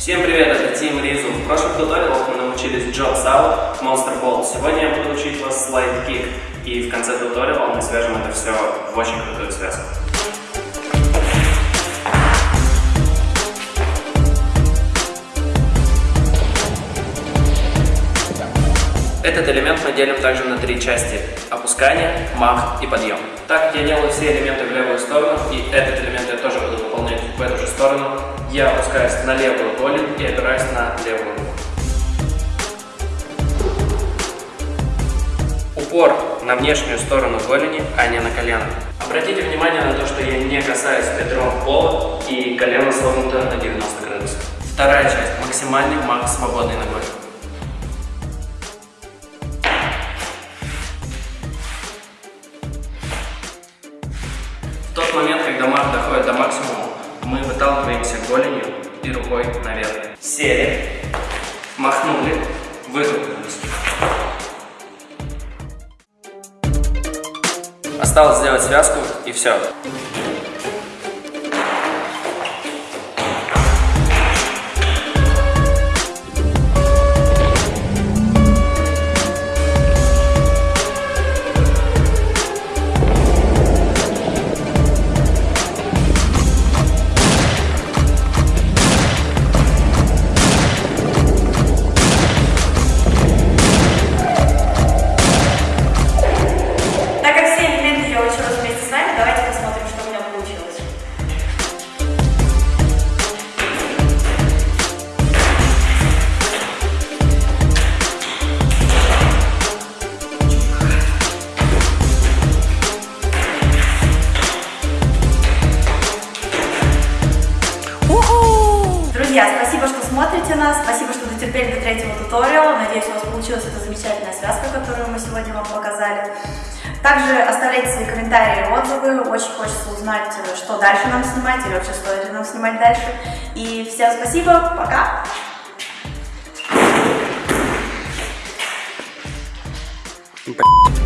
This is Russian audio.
Всем привет, это Тим Ризу. В прошлых туториалах мы научились Jobs Out, Monster Ball. Сегодня я буду учить вас Slide Kick. И в конце туториала мы свяжем это все в очень крутую связку. Этот элемент мы делим также на три части. Опускание, мах и подъем. Так я делаю все элементы в левую сторону, и этот я опускаюсь на левую голень и опираюсь на левую руку. Упор на внешнюю сторону голени, а не на колено. Обратите внимание на то, что я не касаюсь бедром пола и колено согнуто на 90 градусов. Вторая часть. Максимальный мах свободной ногой. В тот момент, когда мах доходит до максимума, мы выталкиваемся голенью и рукой наверх. Сели, махнули, вытолкнулись. Осталось сделать связку и все. Друзья, спасибо, что смотрите нас, спасибо, что дотерпели до третьего туториала. Надеюсь, у вас получилась эта замечательная связка, которую мы сегодня вам показали. Также оставляйте свои комментарии и отзывы. Очень хочется узнать, что дальше нам снимать или вообще стоит ли нам снимать дальше. И всем спасибо, пока! Блин.